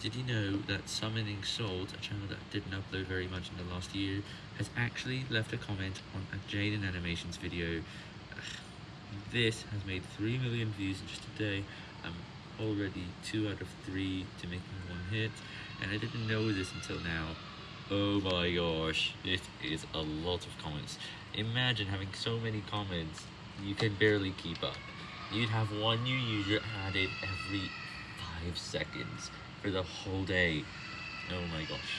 Did you know that Summoning Salt, a channel that didn't upload very much in the last year, has actually left a comment on a Jaden Animations video? This has made 3 million views in just a day. I'm already 2 out of 3 to making one hit, and I didn't know this until now. Oh my gosh, it is a lot of comments. Imagine having so many comments, you can barely keep up. You'd have one new user added every 5 seconds for the whole day. Oh my gosh.